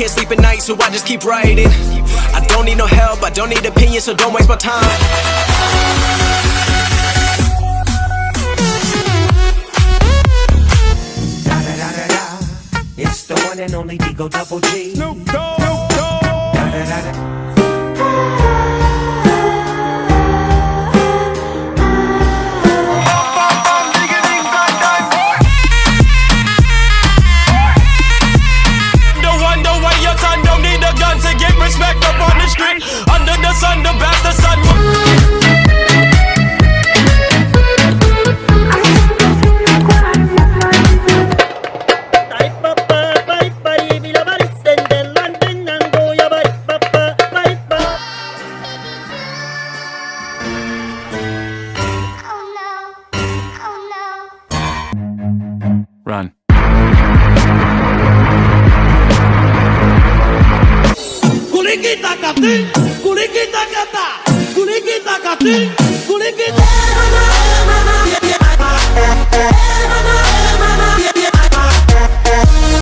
can't sleep at night, so I just keep writing. I don't need no help, I don't need opinions, so don't waste my time. Da da da da da. It's the one and only D-O Double G. Snoop Dogg. Snoop Dogg. Da da da da. takati, kuliki takata, kuliki takati, kuliki takata.